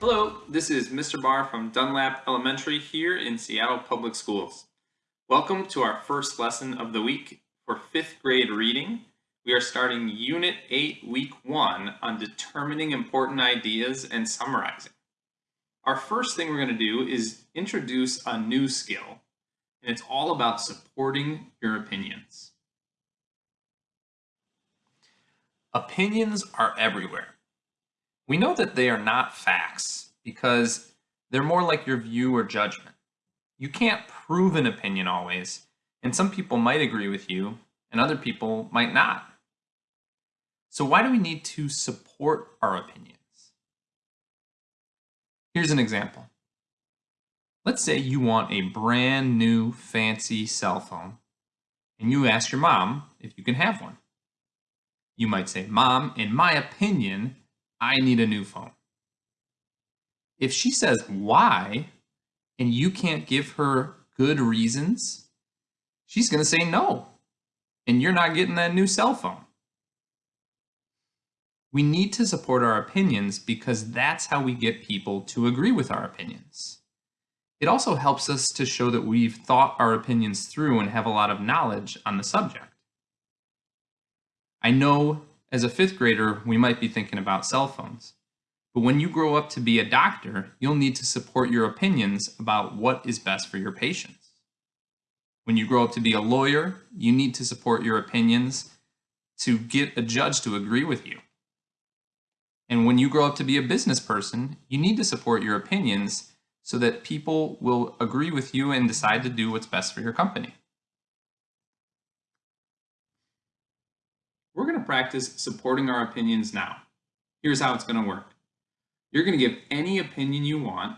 Hello, this is Mr. Barr from Dunlap Elementary here in Seattle Public Schools. Welcome to our first lesson of the week for fifth grade reading. We are starting Unit 8, Week 1 on determining important ideas and summarizing. Our first thing we're going to do is introduce a new skill, and it's all about supporting your opinions. Opinions are everywhere. We know that they are not facts because they're more like your view or judgment. You can't prove an opinion always, and some people might agree with you and other people might not. So why do we need to support our opinions? Here's an example. Let's say you want a brand new fancy cell phone and you ask your mom if you can have one. You might say, Mom, in my opinion, I need a new phone. If she says why, and you can't give her good reasons, she's going to say no, and you're not getting that new cell phone. We need to support our opinions because that's how we get people to agree with our opinions. It also helps us to show that we've thought our opinions through and have a lot of knowledge on the subject. I know as a fifth grader, we might be thinking about cell phones. But when you grow up to be a doctor, you'll need to support your opinions about what is best for your patients. When you grow up to be a lawyer, you need to support your opinions to get a judge to agree with you. And when you grow up to be a business person, you need to support your opinions so that people will agree with you and decide to do what's best for your company. We're going to practice supporting our opinions now. Here's how it's going to work. You're going to give any opinion you want,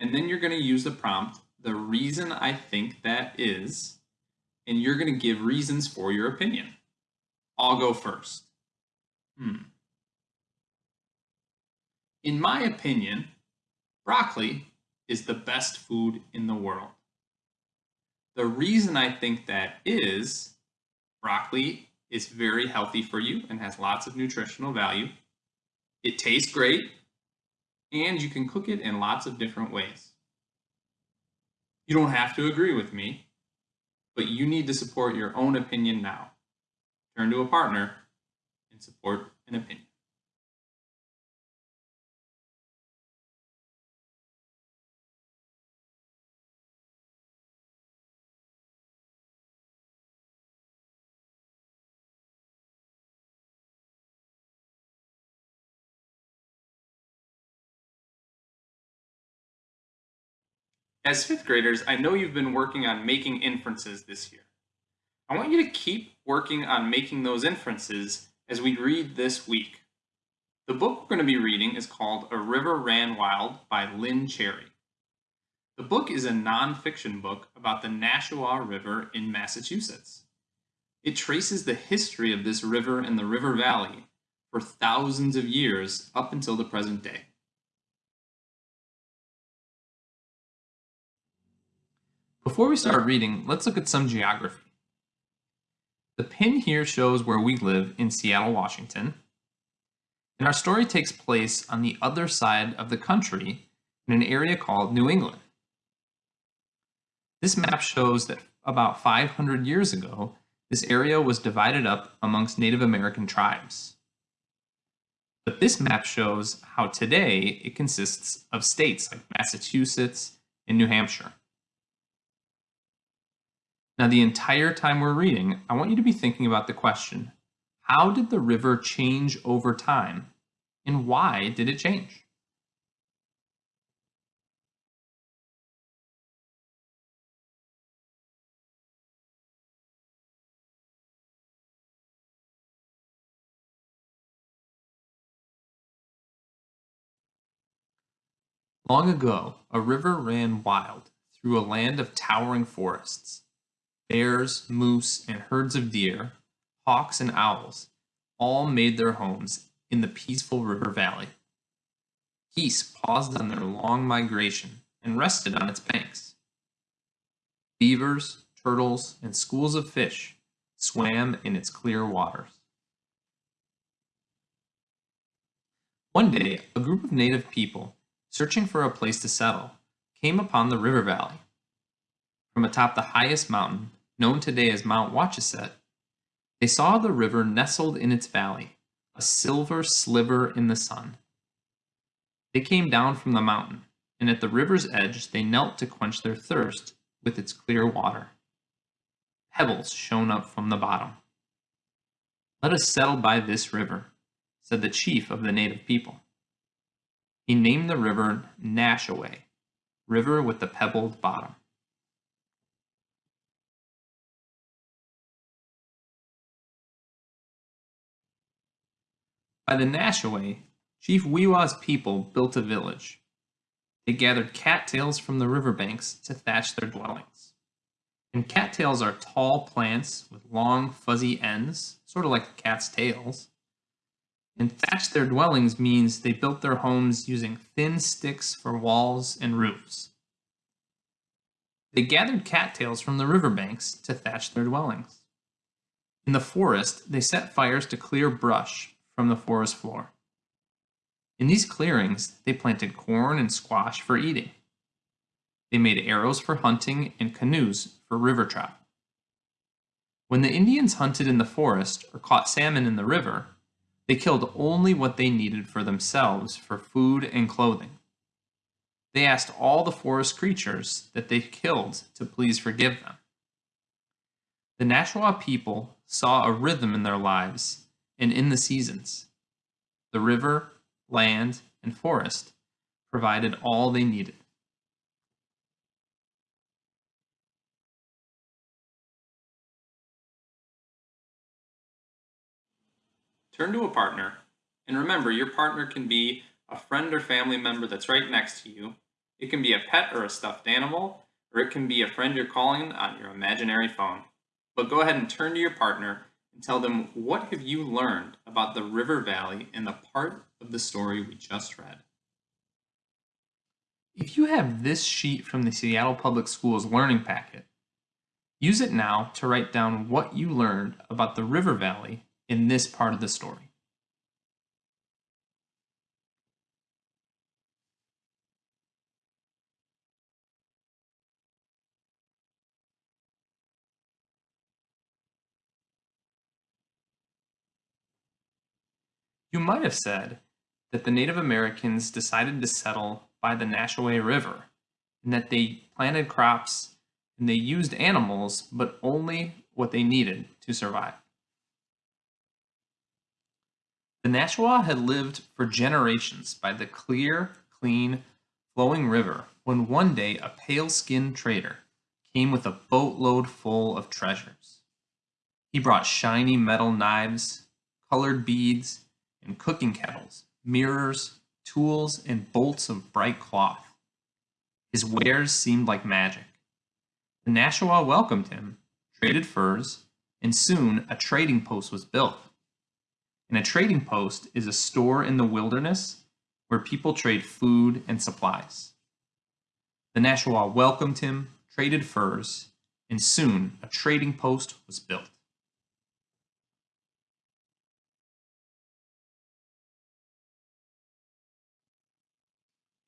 and then you're going to use the prompt, the reason I think that is, and you're going to give reasons for your opinion. I'll go first. Hmm. In my opinion, broccoli is the best food in the world. The reason I think that is broccoli is very healthy for you and has lots of nutritional value. It tastes great, and you can cook it in lots of different ways. You don't have to agree with me, but you need to support your own opinion now. Turn to a partner and support an opinion. As fifth graders, I know you've been working on making inferences this year. I want you to keep working on making those inferences as we read this week. The book we're going to be reading is called A River Ran Wild by Lynne Cherry. The book is a nonfiction book about the Nashua River in Massachusetts. It traces the history of this river and the river valley for thousands of years up until the present day. Before we start reading, let's look at some geography. The pin here shows where we live in Seattle, Washington, and our story takes place on the other side of the country in an area called New England. This map shows that about 500 years ago, this area was divided up amongst Native American tribes. But this map shows how today it consists of states like Massachusetts and New Hampshire. Now, the entire time we're reading, I want you to be thinking about the question, how did the river change over time? And why did it change? Long ago, a river ran wild through a land of towering forests bears, moose, and herds of deer, hawks, and owls all made their homes in the peaceful river valley. Geese paused on their long migration and rested on its banks. Beavers, turtles, and schools of fish swam in its clear waters. One day, a group of native people searching for a place to settle, came upon the river valley. From atop the highest mountain, known today as Mount Wachusett, they saw the river nestled in its valley, a silver sliver in the sun. They came down from the mountain, and at the river's edge they knelt to quench their thirst with its clear water. Pebbles shone up from the bottom. Let us settle by this river, said the chief of the native people. He named the river Nashaway, river with the pebbled bottom. By the Nashaway, Chief Weeawa's people built a village. They gathered cattails from the riverbanks to thatch their dwellings. And cattails are tall plants with long, fuzzy ends, sort of like cat's tails. And thatch their dwellings means they built their homes using thin sticks for walls and roofs. They gathered cattails from the riverbanks to thatch their dwellings. In the forest, they set fires to clear brush from the forest floor. In these clearings, they planted corn and squash for eating. They made arrows for hunting and canoes for river travel. When the Indians hunted in the forest or caught salmon in the river, they killed only what they needed for themselves for food and clothing. They asked all the forest creatures that they killed to please forgive them. The Nashua people saw a rhythm in their lives and in the seasons. The river, land, and forest provided all they needed. Turn to a partner, and remember your partner can be a friend or family member that's right next to you. It can be a pet or a stuffed animal, or it can be a friend you're calling on your imaginary phone. But go ahead and turn to your partner and tell them what have you learned about the river valley in the part of the story we just read. If you have this sheet from the Seattle Public Schools Learning Packet, use it now to write down what you learned about the river valley in this part of the story. You might have said that the Native Americans decided to settle by the Nashaway River and that they planted crops and they used animals, but only what they needed to survive. The Nashua had lived for generations by the clear, clean, flowing river when one day a pale-skinned trader came with a boatload full of treasures. He brought shiny metal knives, colored beads, and cooking kettles, mirrors, tools, and bolts of bright cloth. His wares seemed like magic. The Nashua welcomed him, traded furs, and soon a trading post was built. And a trading post is a store in the wilderness where people trade food and supplies. The Nashua welcomed him, traded furs, and soon a trading post was built.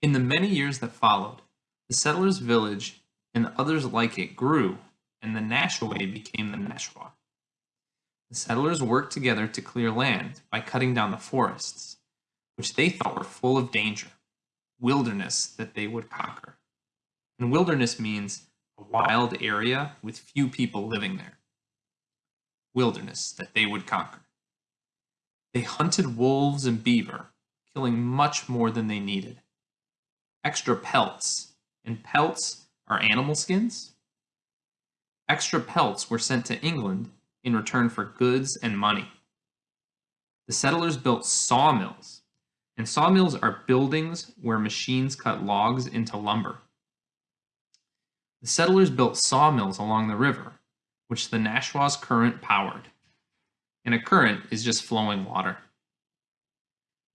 In the many years that followed, the settlers' village and others like it grew, and the Nashaway became the Nashua. The settlers worked together to clear land by cutting down the forests, which they thought were full of danger, wilderness that they would conquer. And wilderness means a wild area with few people living there. Wilderness that they would conquer. They hunted wolves and beaver, killing much more than they needed extra pelts, and pelts are animal skins. Extra pelts were sent to England in return for goods and money. The settlers built sawmills, and sawmills are buildings where machines cut logs into lumber. The settlers built sawmills along the river, which the Nashua's current powered. And a current is just flowing water.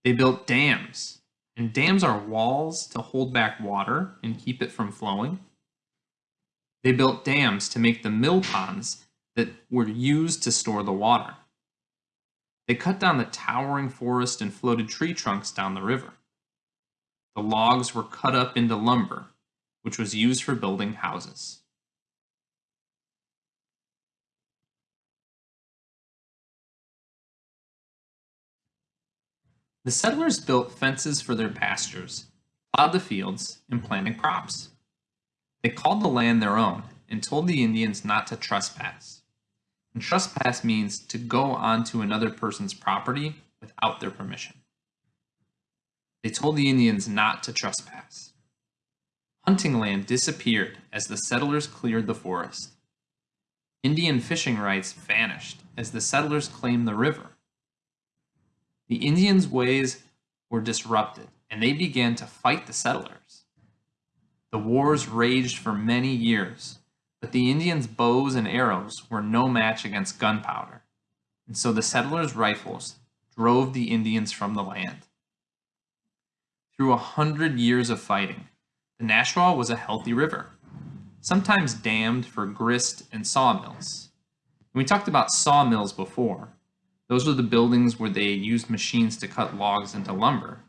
They built dams, and dams are walls to hold back water and keep it from flowing. They built dams to make the mill ponds that were used to store the water. They cut down the towering forest and floated tree trunks down the river. the logs were cut up into lumber, which was used for building houses. The settlers built fences for their pastures, plowed the fields, and planted crops. They called the land their own and told the Indians not to trespass. And trespass means to go onto another person's property without their permission. They told the Indians not to trespass. Hunting land disappeared as the settlers cleared the forest. Indian fishing rights vanished as the settlers claimed the river. The Indians' ways were disrupted, and they began to fight the settlers. The wars raged for many years, but the Indians' bows and arrows were no match against gunpowder, and so the settlers' rifles drove the Indians from the land. Through a hundred years of fighting, the Nashua was a healthy river, sometimes dammed for grist and sawmills. we talked about sawmills before, those were the buildings where they used machines to cut logs into lumber.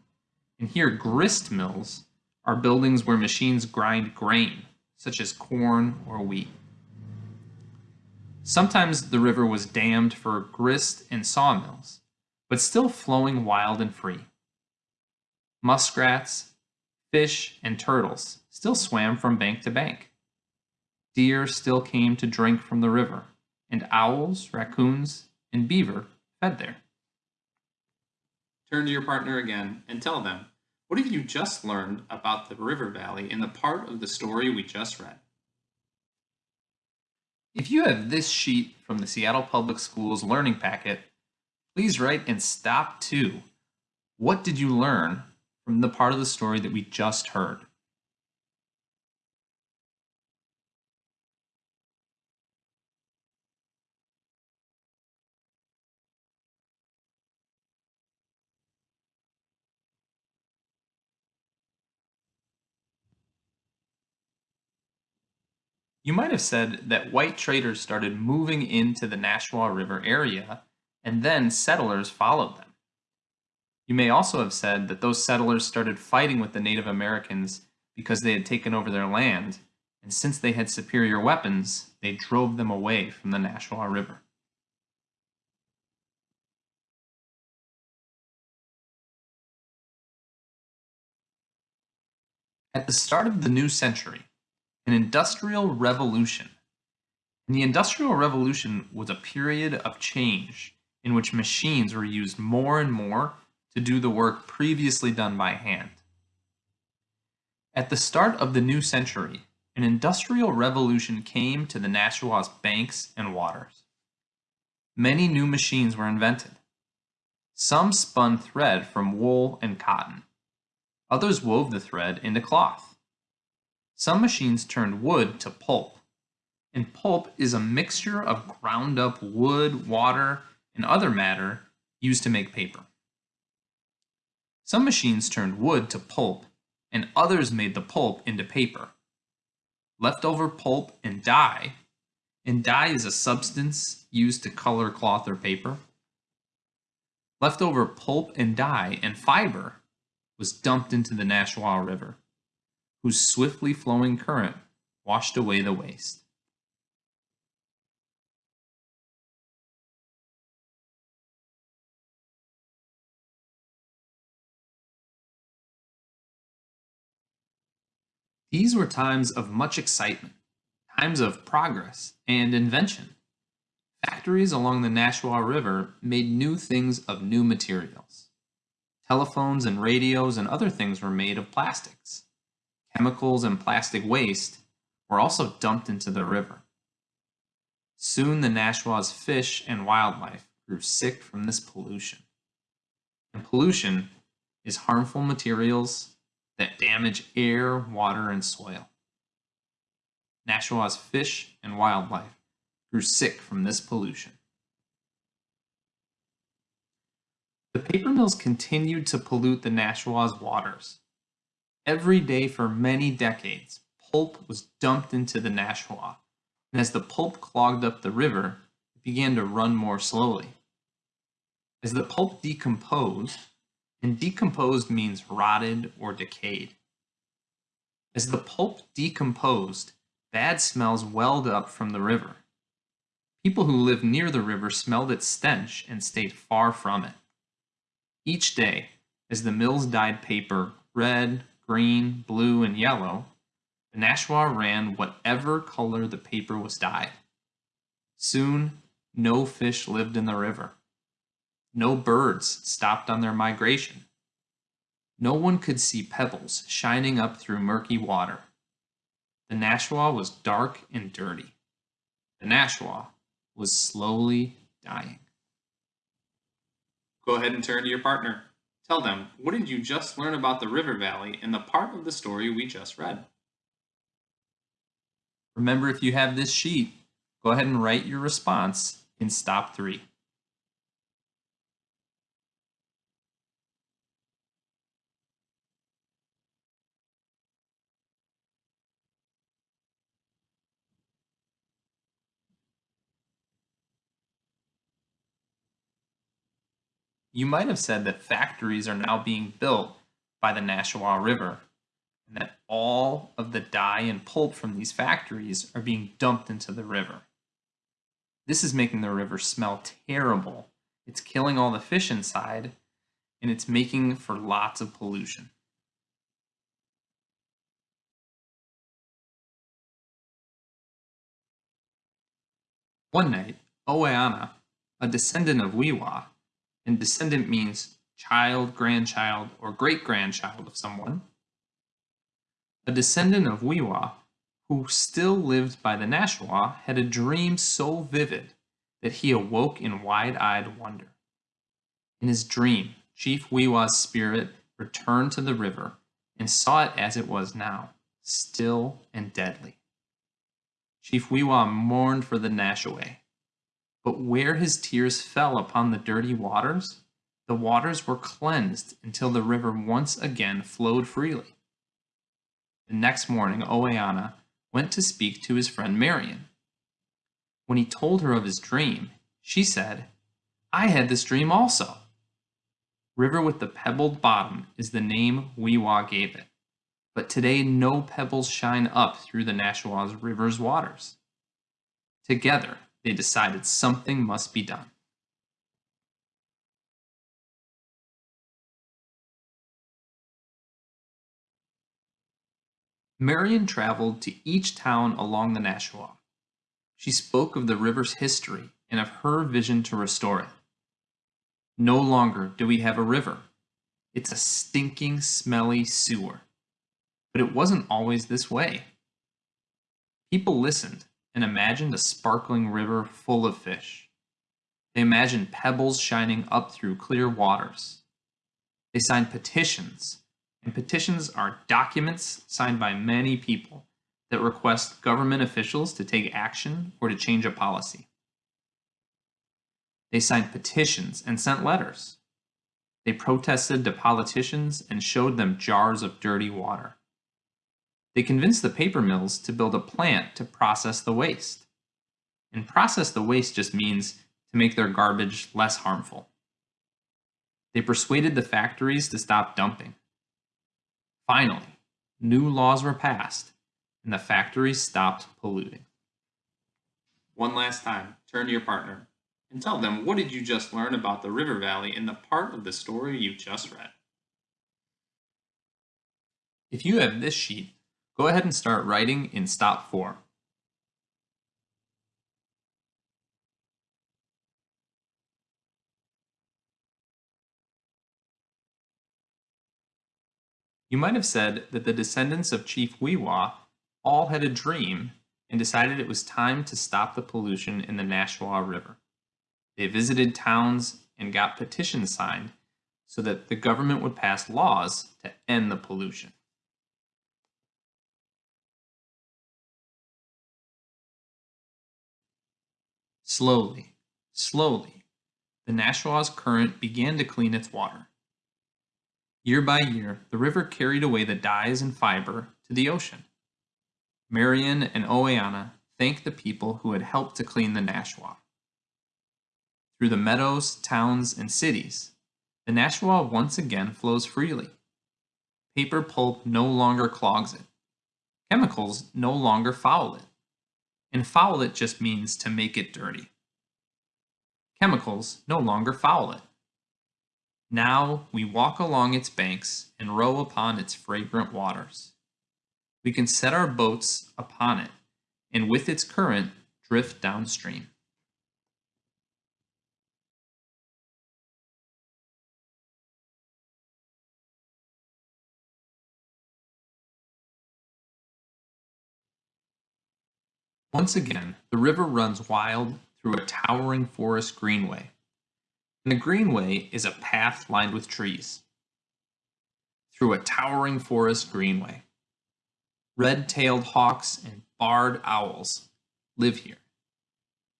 And here, grist mills are buildings where machines grind grain, such as corn or wheat. Sometimes the river was dammed for grist and sawmills, but still flowing wild and free. Muskrats, fish, and turtles still swam from bank to bank. Deer still came to drink from the river, and owls, raccoons, and beaver there. Turn to your partner again and tell them, what have you just learned about the river valley in the part of the story we just read? If you have this sheet from the Seattle Public Schools Learning Packet, please write in stop 2. What did you learn from the part of the story that we just heard? You might have said that white traders started moving into the Nashua River area, and then settlers followed them. You may also have said that those settlers started fighting with the Native Americans because they had taken over their land, and since they had superior weapons, they drove them away from the Nashua River. At the start of the new century, an industrial revolution. And the Industrial Revolution was a period of change in which machines were used more and more to do the work previously done by hand. At the start of the new century, an industrial revolution came to the Nashua's banks and waters. Many new machines were invented. Some spun thread from wool and cotton. Others wove the thread into cloth. Some machines turned wood to pulp, and pulp is a mixture of ground up wood, water, and other matter used to make paper. Some machines turned wood to pulp, and others made the pulp into paper. Leftover pulp and dye, and dye is a substance used to color cloth or paper. Leftover pulp and dye and fiber was dumped into the Nashua River whose swiftly flowing current washed away the waste. These were times of much excitement, times of progress and invention. Factories along the Nashua River made new things of new materials. Telephones and radios and other things were made of plastics chemicals and plastic waste were also dumped into the river. Soon the Nashua's fish and wildlife grew sick from this pollution. And pollution is harmful materials that damage air, water, and soil. Nashua's fish and wildlife grew sick from this pollution. The paper mills continued to pollute the Nashua's waters, Every day for many decades, pulp was dumped into the Nashua, and as the pulp clogged up the river, it began to run more slowly. As the pulp decomposed, and decomposed means rotted or decayed. As the pulp decomposed, bad smells welled up from the river. People who lived near the river smelled its stench and stayed far from it. Each day, as the mills dyed paper red, green, blue, and yellow, the Nashua ran whatever color the paper was dyed. Soon, no fish lived in the river. No birds stopped on their migration. No one could see pebbles shining up through murky water. The Nashua was dark and dirty. The Nashua was slowly dying. Go ahead and turn to your partner. Tell them, what did you just learn about the river valley in the part of the story we just read? Remember, if you have this sheet, go ahead and write your response in stop three. You might have said that factories are now being built by the Nashua River, and that all of the dye and pulp from these factories are being dumped into the river. This is making the river smell terrible. It's killing all the fish inside, and it's making for lots of pollution. One night, Oweana, a descendant of Weeawa, and descendant means child, grandchild, or great grandchild of someone. A descendant of Weeawa, who still lived by the Nashua, had a dream so vivid that he awoke in wide eyed wonder. In his dream, Chief Weeawa's spirit returned to the river and saw it as it was now, still and deadly. Chief Weeawa mourned for the Nashaway, but where his tears fell upon the dirty waters, the waters were cleansed until the river once again flowed freely. The next morning, Oweana went to speak to his friend Marion. When he told her of his dream, she said, I had this dream also. River with the pebbled bottom is the name Weeawa gave it, but today no pebbles shine up through the Nashua's river's waters. Together, they decided something must be done. Marion traveled to each town along the Nashua. She spoke of the river's history and of her vision to restore it. No longer do we have a river. It's a stinking, smelly sewer. But it wasn't always this way. People listened and imagined a sparkling river full of fish. They imagined pebbles shining up through clear waters. They signed petitions, and petitions are documents signed by many people that request government officials to take action or to change a policy. They signed petitions and sent letters. They protested to politicians and showed them jars of dirty water. They convinced the paper mills to build a plant to process the waste. And process the waste just means to make their garbage less harmful. They persuaded the factories to stop dumping. Finally, new laws were passed and the factories stopped polluting. One last time, turn to your partner and tell them what did you just learn about the river valley in the part of the story you just read. If you have this sheet, Go ahead and start writing in stop form. You might have said that the descendants of Chief Weeawa all had a dream and decided it was time to stop the pollution in the Nashua River. They visited towns and got petitions signed so that the government would pass laws to end the pollution. Slowly, slowly, the Nashua's current began to clean its water. Year by year, the river carried away the dyes and fiber to the ocean. Marion and Oweana thanked the people who had helped to clean the Nashua. Through the meadows, towns, and cities, the Nashua once again flows freely. Paper pulp no longer clogs it. Chemicals no longer foul it. And foul it just means to make it dirty. Chemicals no longer foul it. Now we walk along its banks and row upon its fragrant waters. We can set our boats upon it, and with its current drift downstream. Once again, the river runs wild through a towering forest greenway. And the greenway is a path lined with trees. Through a towering forest greenway. Red-tailed hawks and barred owls live here.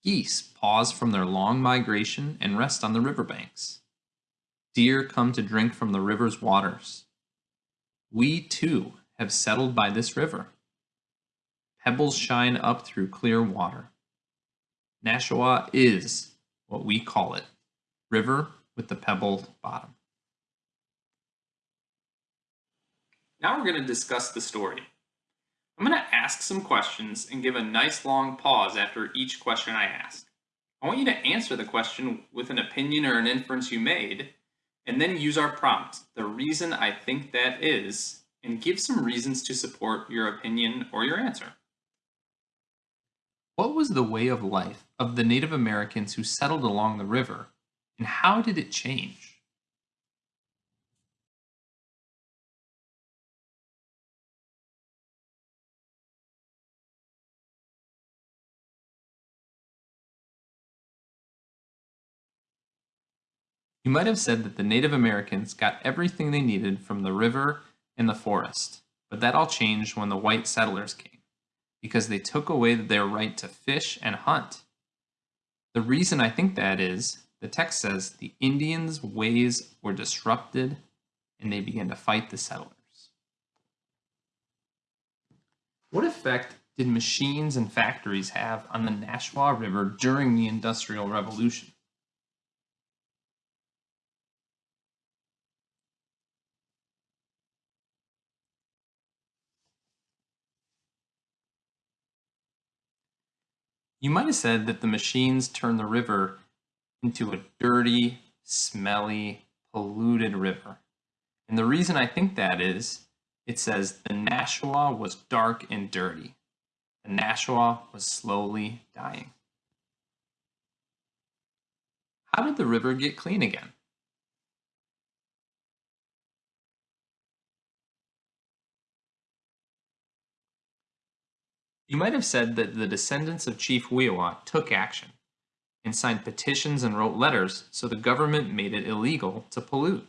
Geese pause from their long migration and rest on the riverbanks. Deer come to drink from the river's waters. We, too, have settled by this river. Pebbles shine up through clear water. Nashua is what we call it, river with the pebbled bottom. Now we're going to discuss the story. I'm going to ask some questions and give a nice long pause after each question I ask. I want you to answer the question with an opinion or an inference you made, and then use our prompt, the reason I think that is, and give some reasons to support your opinion or your answer. What was the way of life of the Native Americans who settled along the river, and how did it change? You might have said that the Native Americans got everything they needed from the river and the forest, but that all changed when the white settlers came because they took away their right to fish and hunt. The reason I think that is, the text says the Indians' ways were disrupted and they began to fight the settlers. What effect did machines and factories have on the Nashua River during the Industrial Revolution? You might have said that the machines turned the river into a dirty, smelly, polluted river. And the reason I think that is, it says the Nashua was dark and dirty. The Nashua was slowly dying. How did the river get clean again? You might have said that the descendants of Chief Weeawa took action and signed petitions and wrote letters so the government made it illegal to pollute.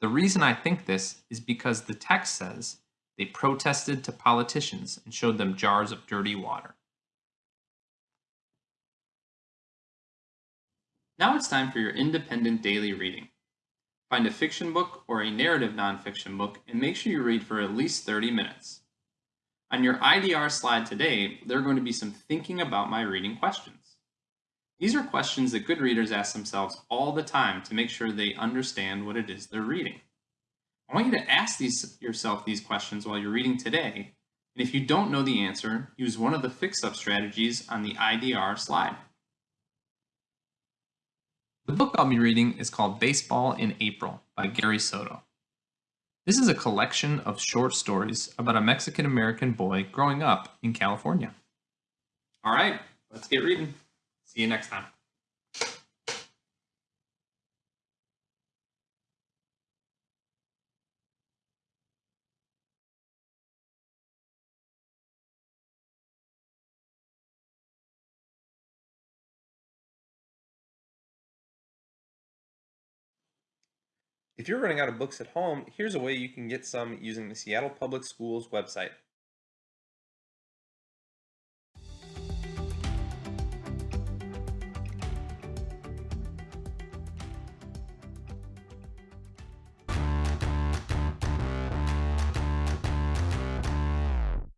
The reason I think this is because the text says they protested to politicians and showed them jars of dirty water. Now it's time for your independent daily reading. Find a fiction book or a narrative nonfiction book and make sure you read for at least 30 minutes. On your IDR slide today, there are going to be some thinking about my reading questions. These are questions that good readers ask themselves all the time to make sure they understand what it is they're reading. I want you to ask these, yourself these questions while you're reading today, and if you don't know the answer, use one of the fix-up strategies on the IDR slide. The book I'll be reading is called Baseball in April by Gary Soto. This is a collection of short stories about a Mexican American boy growing up in California. All right, let's get reading. See you next time. If you're running out of books at home, here's a way you can get some using the Seattle Public Schools website.